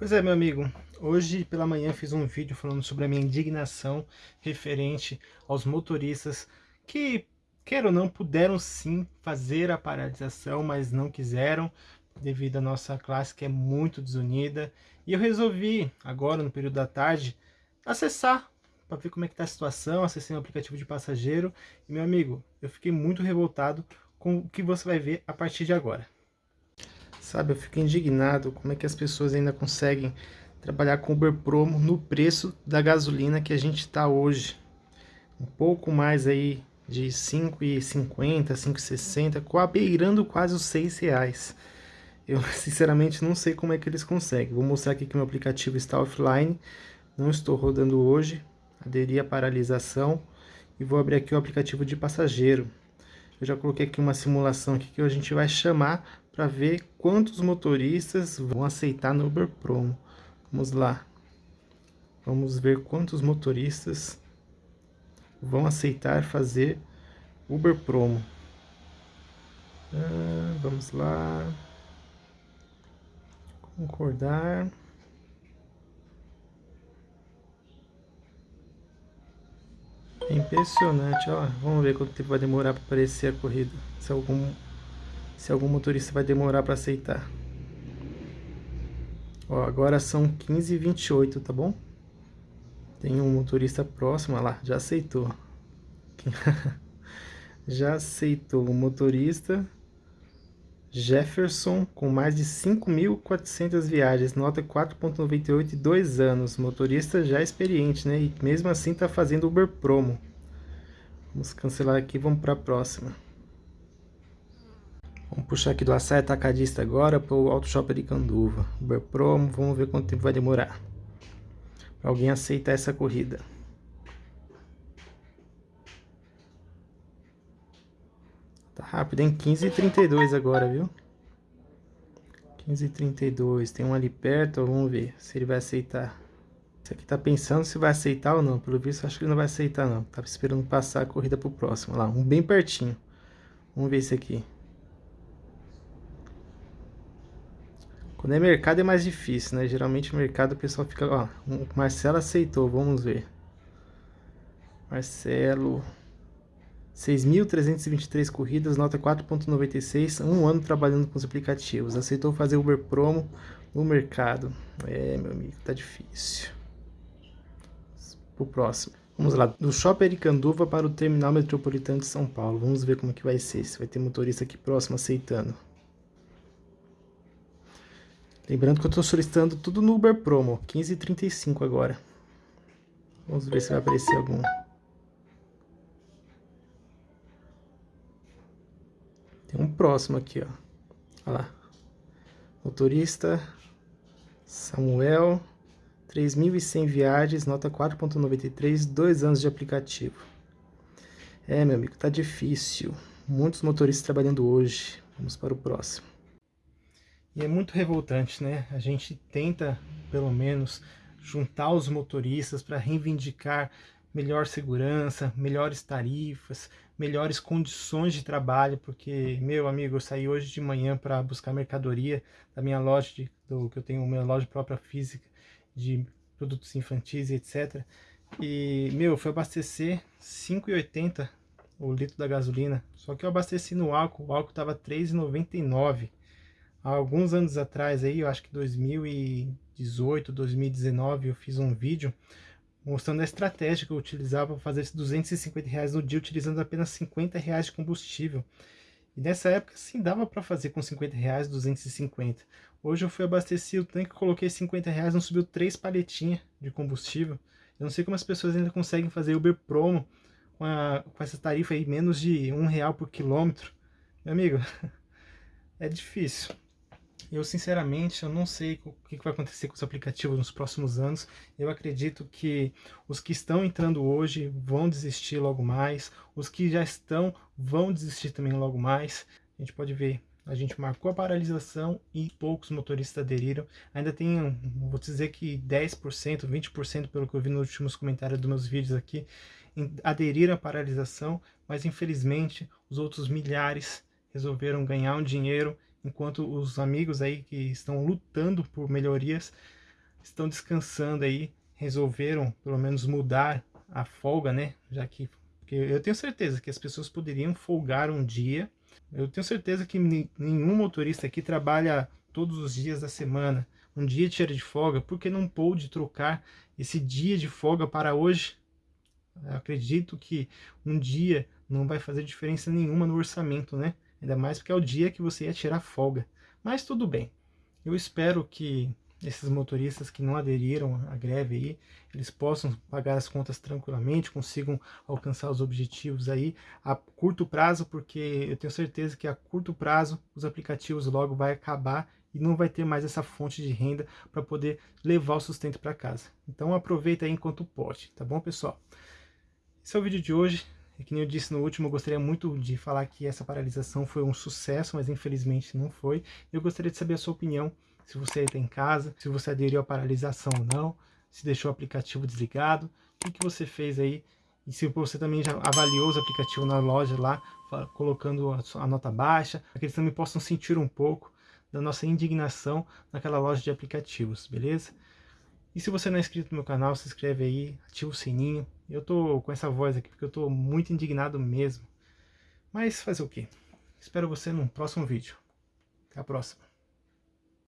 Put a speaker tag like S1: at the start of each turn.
S1: Pois é, meu amigo, hoje pela manhã fiz um vídeo falando sobre a minha indignação referente aos motoristas que, quer ou não, puderam sim fazer a paralisação, mas não quiseram, devido à nossa classe que é muito desunida. E eu resolvi, agora no período da tarde, acessar para ver como é que está a situação, acessei o aplicativo de passageiro. E, meu amigo, eu fiquei muito revoltado com o que você vai ver a partir de agora. Sabe, eu fico indignado como é que as pessoas ainda conseguem trabalhar com Uber Promo no preço da gasolina que a gente está hoje. Um pouco mais aí de 5,50, 5,60, beirando quase os 6 reais. Eu sinceramente não sei como é que eles conseguem. Vou mostrar aqui que meu aplicativo está offline, não estou rodando hoje, aderi à paralisação e vou abrir aqui o aplicativo de passageiro. Eu já coloquei aqui uma simulação aqui que a gente vai chamar para ver quantos motoristas vão aceitar no Uber Promo. Vamos lá. Vamos ver quantos motoristas vão aceitar fazer Uber Promo. Ah, vamos lá. Concordar. É impressionante, ó. Vamos ver quanto tempo vai demorar para aparecer a corrida. Se algum, se algum motorista vai demorar para aceitar. Ó, agora são 15h28, tá bom? Tem um motorista próximo, olha lá, já aceitou. já aceitou o motorista Jefferson, com mais de 5.400 viagens, nota 4.98 e 2 anos. Motorista já experiente, né? E mesmo assim está fazendo Uber Promo. Vamos cancelar aqui vamos para a próxima. Vamos puxar aqui do açaí atacadista agora para o Auto Shop de Canduva. Uber Promo, vamos ver quanto tempo vai demorar. Alguém aceitar essa corrida. Tá rápido, hein? 15h32 agora, viu? 15h32. Tem um ali perto, vamos ver se ele vai aceitar. Esse aqui tá pensando se vai aceitar ou não. Pelo visto, acho que ele não vai aceitar, não. Tava esperando passar a corrida pro próximo. Olha lá, um bem pertinho. Vamos ver esse aqui. Quando é mercado é mais difícil, né? Geralmente mercado o pessoal fica... Ó, o Marcelo aceitou, vamos ver. Marcelo... 6.323 corridas, nota 4.96, um ano trabalhando com os aplicativos. Aceitou fazer Uber Promo no mercado. É, meu amigo, tá difícil. Pro próximo. Vamos lá, do Shopping Aricanduva para o Terminal Metropolitano de São Paulo. Vamos ver como que vai ser, se vai ter motorista aqui próximo aceitando. Lembrando que eu estou solicitando tudo no Uber Promo, 15h35 agora. Vamos ver se vai aparecer algum. Tem um próximo aqui, ó. Olha lá. Motorista Samuel, 3.100 viagens, nota 4.93, dois anos de aplicativo. É, meu amigo, tá difícil. Muitos motoristas trabalhando hoje. Vamos para o próximo. E é muito revoltante, né? A gente tenta, pelo menos, juntar os motoristas para reivindicar melhor segurança, melhores tarifas, melhores condições de trabalho, porque, meu amigo, eu saí hoje de manhã para buscar mercadoria da minha loja, de, do, que eu tenho minha loja própria física de produtos infantis e etc. E, meu, fui abastecer 5,80 o litro da gasolina, só que eu abasteci no álcool, o álcool estava 3,99. Há alguns anos atrás aí, eu acho que 2018, 2019, eu fiz um vídeo mostrando a estratégia que eu utilizava para fazer esses 250 reais no dia, utilizando apenas 50 reais de combustível. E nessa época, sim, dava para fazer com 50 reais 250. Hoje eu fui abastecer o tanque, coloquei 50 reais, não subiu três paletinhas de combustível. Eu não sei como as pessoas ainda conseguem fazer Uber Promo com, a, com essa tarifa aí, menos de um real por quilômetro. Meu amigo, é difícil. Eu, sinceramente, eu não sei o que vai acontecer com os aplicativos nos próximos anos. Eu acredito que os que estão entrando hoje vão desistir logo mais. Os que já estão vão desistir também logo mais. A gente pode ver, a gente marcou a paralisação e poucos motoristas aderiram. Ainda tem, vou dizer que 10%, 20% pelo que eu vi nos últimos comentários dos meus vídeos aqui, aderiram à paralisação, mas infelizmente os outros milhares resolveram ganhar um dinheiro enquanto os amigos aí que estão lutando por melhorias estão descansando aí, resolveram pelo menos mudar a folga, né? Já que eu tenho certeza que as pessoas poderiam folgar um dia. Eu tenho certeza que nenhum motorista aqui trabalha todos os dias da semana. Um dia tira de folga, porque não pôde trocar esse dia de folga para hoje? Eu acredito que um dia não vai fazer diferença nenhuma no orçamento, né? Ainda mais porque é o dia que você ia tirar folga. Mas tudo bem. Eu espero que esses motoristas que não aderiram à greve aí, eles possam pagar as contas tranquilamente, consigam alcançar os objetivos aí a curto prazo, porque eu tenho certeza que a curto prazo os aplicativos logo vai acabar e não vai ter mais essa fonte de renda para poder levar o sustento para casa. Então aproveita aí enquanto pode, tá bom pessoal? Esse é o vídeo de hoje. E que nem eu disse no último, eu gostaria muito de falar que essa paralisação foi um sucesso, mas infelizmente não foi. Eu gostaria de saber a sua opinião, se você está em casa, se você aderiu à paralisação ou não, se deixou o aplicativo desligado, o que, que você fez aí, e se você também já avaliou os aplicativos na loja lá, colocando a nota baixa, para que eles também possam sentir um pouco da nossa indignação naquela loja de aplicativos, beleza? E se você não é inscrito no meu canal, se inscreve aí, ativa o sininho. Eu tô com essa voz aqui porque eu tô muito indignado mesmo. Mas fazer o quê? Espero você no próximo vídeo. Até a próxima.